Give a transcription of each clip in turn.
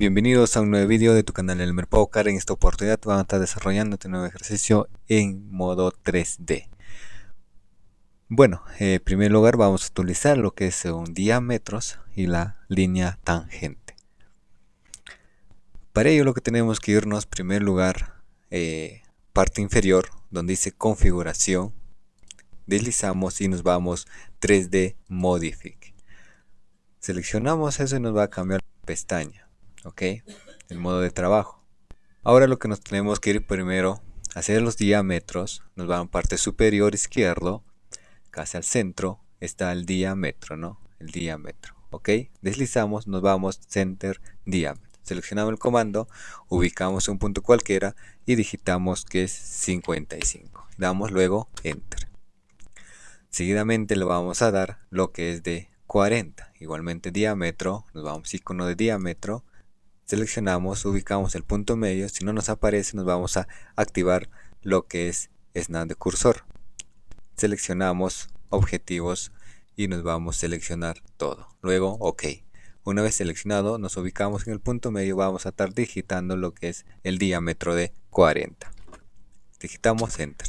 Bienvenidos a un nuevo vídeo de tu canal El Car. En esta oportunidad vamos a estar desarrollando este nuevo ejercicio en modo 3D. Bueno, eh, en primer lugar vamos a utilizar lo que es un diámetros y la línea tangente. Para ello lo que tenemos que irnos, en primer lugar, eh, parte inferior, donde dice configuración. Deslizamos y nos vamos 3D Modific. Seleccionamos eso y nos va a cambiar la pestaña ok el modo de trabajo. Ahora lo que nos tenemos que ir primero hacer los diámetros nos va a parte superior izquierdo casi al centro está el diámetro no el diámetro ok. Deslizamos nos vamos center diámetro. Seleccionamos el comando ubicamos un punto cualquiera y digitamos que es 55 damos luego enter. Seguidamente le vamos a dar lo que es de 40 igualmente diámetro nos vamos icono de diámetro seleccionamos, ubicamos el punto medio, si no nos aparece nos vamos a activar lo que es snap de cursor. Seleccionamos objetivos y nos vamos a seleccionar todo. Luego OK. Una vez seleccionado nos ubicamos en el punto medio, vamos a estar digitando lo que es el diámetro de 40. Digitamos Enter.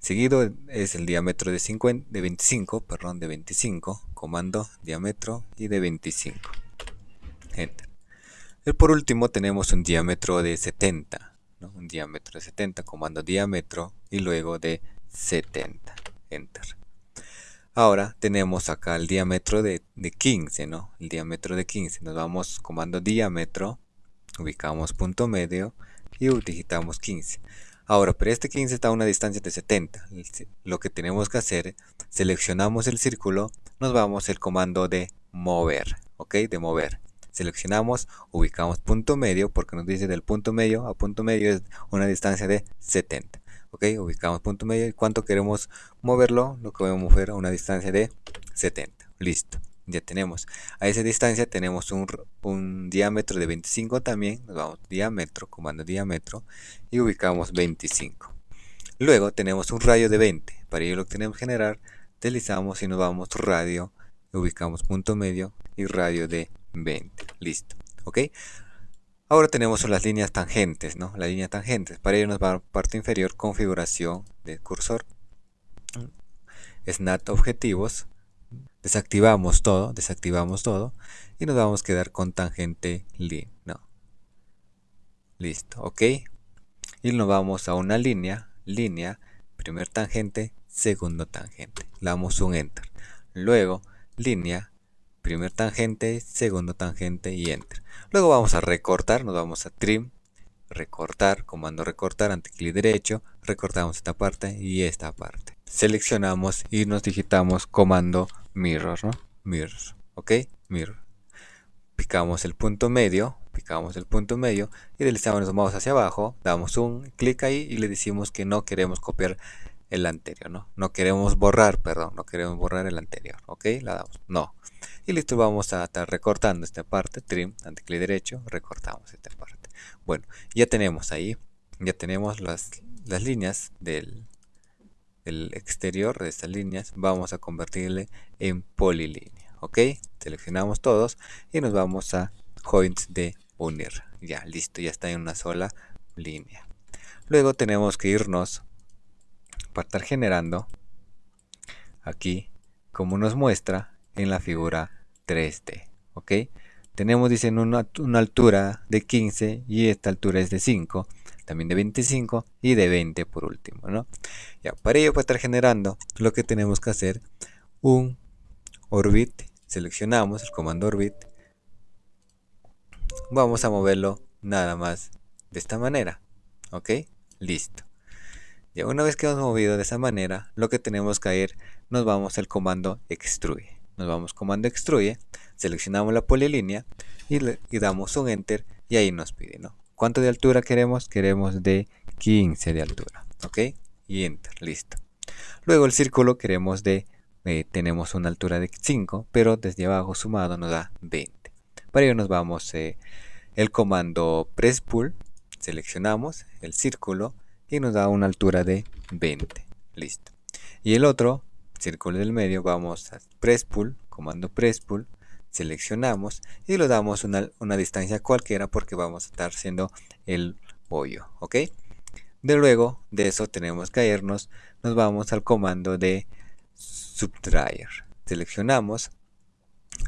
Seguido es el diámetro de, 50, de 25, perdón, de 25, comando diámetro y de 25. Enter. Y por último tenemos un diámetro de 70, un diámetro de 70, comando diámetro y luego de 70, enter. Ahora tenemos acá el diámetro de, 15, ¿no? El diámetro de 15, nos vamos comando diámetro, ubicamos punto medio y digitamos 15. Ahora, pero este 15 está a una distancia de 70. Lo que tenemos que hacer, seleccionamos el círculo, nos vamos el comando de mover, ¿ok? De mover seleccionamos, ubicamos punto medio, porque nos dice del punto medio a punto medio es una distancia de 70. Ok, ubicamos punto medio y cuánto queremos moverlo, lo que voy a mover a una distancia de 70. Listo, ya tenemos. A esa distancia tenemos un, un diámetro de 25 también, nos vamos diámetro, comando diámetro y ubicamos 25. Luego tenemos un radio de 20, para ello lo que tenemos que generar, deslizamos y nos vamos radio, ubicamos punto medio y radio de 20. Listo. ¿Ok? Ahora tenemos las líneas tangentes, ¿no? Las líneas tangentes. Para ello nos va a parte inferior configuración del cursor. Snap objetivos. Desactivamos todo, desactivamos todo. Y nos vamos a quedar con tangente línea. No. Listo, ¿ok? Y nos vamos a una línea, línea, primer tangente, segundo tangente. Damos un enter. Luego, línea, primer tangente, segundo tangente y enter. Luego vamos a recortar, nos vamos a trim, recortar, comando recortar, ante clic derecho, recortamos esta parte y esta parte. Seleccionamos y nos digitamos comando mirror, ¿no? Mirror, ¿ok? Mirror. Picamos el punto medio, picamos el punto medio y deslizamos los mouse hacia abajo, damos un clic ahí y le decimos que no queremos copiar el anterior, ¿no? No queremos borrar, perdón, no queremos borrar el anterior, ¿ok? La damos, no. Y listo, vamos a estar recortando esta parte, trim, clic derecho, recortamos esta parte. Bueno, ya tenemos ahí, ya tenemos las, las líneas del, del exterior de estas líneas, vamos a convertirle en polilínea, ¿ok? Seleccionamos todos y nos vamos a joints de unir. Ya, listo, ya está en una sola línea. Luego tenemos que irnos para estar generando aquí como nos muestra en la figura 3D ok tenemos dicen una, altura de 15 y esta altura es de 5 también de 25 y de 20 por último ¿no? ya para ello para estar generando lo que tenemos que hacer un orbit seleccionamos el comando orbit vamos a moverlo nada más de esta manera ok listo ya una vez que hemos movido de esa manera, lo que tenemos que ir, nos vamos al comando extruye. Nos vamos comando extruye, seleccionamos la polilínea y, le, damos un enter y ahí nos pide, ¿no? ¿Cuánto de altura queremos? Queremos de 15 de altura, ¿ok? Y enter, listo. Luego el círculo queremos de, eh, tenemos una altura de 5, pero desde abajo sumado nos da 20. Para ello nos vamos eh, el comando press pull, seleccionamos el círculo, y nos da una altura de 20 listo y el otro círculo del medio vamos a press pull comando press pull seleccionamos y le damos una, una distancia cualquiera porque vamos a estar haciendo el bollo, ¿ok? De luego de eso tenemos que irnos, nos vamos al comando de subtraer. Seleccionamos,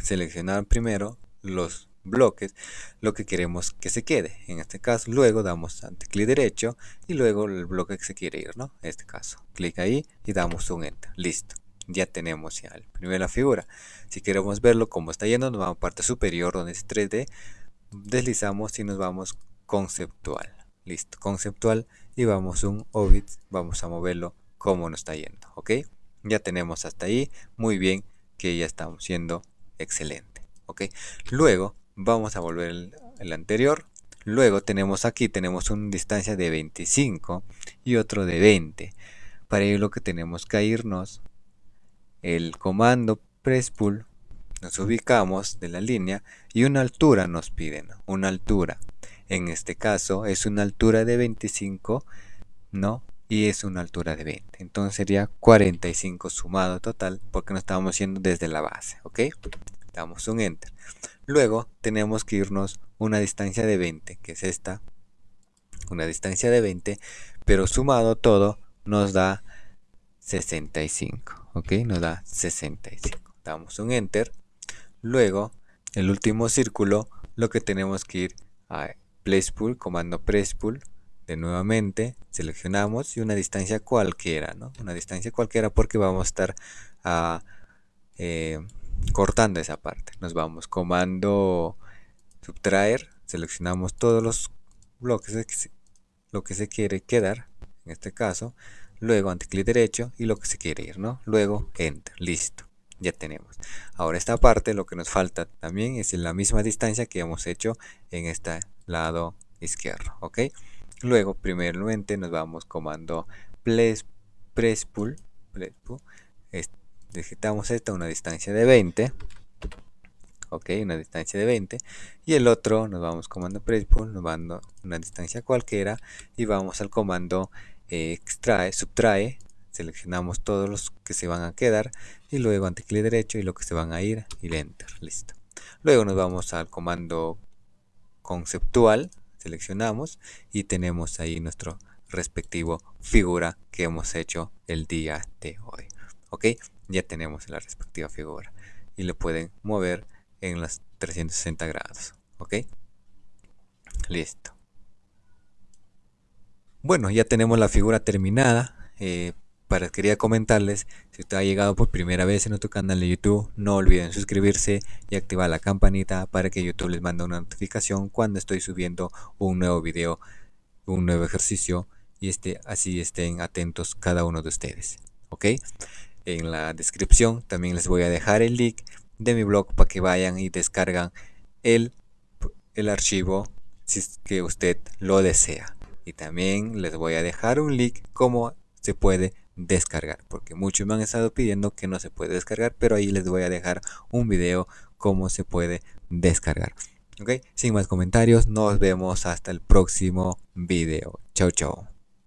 seleccionar primero los bloques, lo que queremos que se quede. En este caso, luego damos ante clic derecho y luego el bloque que se quiere ir, ¿no? En este caso, clic ahí y damos un enter. Listo. Ya tenemos ya la primera figura. Si queremos verlo como está yendo, nos vamos a parte superior donde es 3D, deslizamos y nos vamos conceptual. Listo, conceptual y vamos un Ovid, vamos a moverlo como nos está yendo, ¿ok? Ya tenemos hasta ahí, muy bien, que ya estamos siendo excelente, ¿ok? Luego vamos a volver el, anterior, luego tenemos aquí, tenemos una distancia de 25 y otro de 20. Para ello lo que tenemos que irnos, el comando press pull, nos ubicamos de la línea y una altura nos piden, una altura en este caso es una altura de 25, ¿no? Y es una altura de 20. Entonces sería 45 sumado total porque nos estamos haciendo desde la base, ¿ok? Damos un enter. Luego tenemos que irnos una distancia de 20, que es esta. Una distancia de 20, pero sumado todo nos da 65, ¿ok? Nos da 65. Damos un enter. Luego, el último círculo, lo que tenemos que ir a pull, comando pull, de nuevamente seleccionamos y una distancia cualquiera, ¿no? Una distancia cualquiera porque vamos a estar ah, eh, cortando esa parte. Nos vamos comando subtraer, seleccionamos todos los bloques, lo que se quiere quedar, en este caso, luego clic derecho y lo que se quiere ir, ¿no? Luego enter, listo ya tenemos. Ahora esta parte lo que nos falta también es en la misma distancia que hemos hecho en este lado izquierdo, ¿ok? Luego, primeramente nos vamos comando press, press pull, digitamos esta una distancia de 20, ok, una distancia de 20 y el otro nos vamos comando press pull, nos vamos una distancia cualquiera y vamos al comando eh, extrae, subtrae. Seleccionamos todos los que se van a quedar y luego ante clic derecho y lo que se van a ir y enter listo. Luego nos vamos al comando conceptual seleccionamos y tenemos ahí nuestro respectivo figura que hemos hecho el día de hoy. Ok ya tenemos la respectiva figura y le pueden mover en las 360 grados ok listo bueno ya tenemos la figura terminada eh, para quería comentarles, si usted ha llegado por primera vez en nuestro canal de YouTube, no olviden suscribirse y activar la campanita para que YouTube les mande una notificación cuando estoy subiendo un nuevo video, un nuevo ejercicio y este, así estén atentos cada uno de ustedes. ¿Ok? En la descripción. También les voy a dejar el link de mi blog para que vayan y descargan el, el archivo si es que usted lo desea. Y también les voy a dejar un link como se puede descargar porque muchos me han estado pidiendo que no se puede descargar pero ahí les voy a dejar un video cómo se puede descargar. Ok sin más comentarios nos vemos hasta el próximo video. Chao chao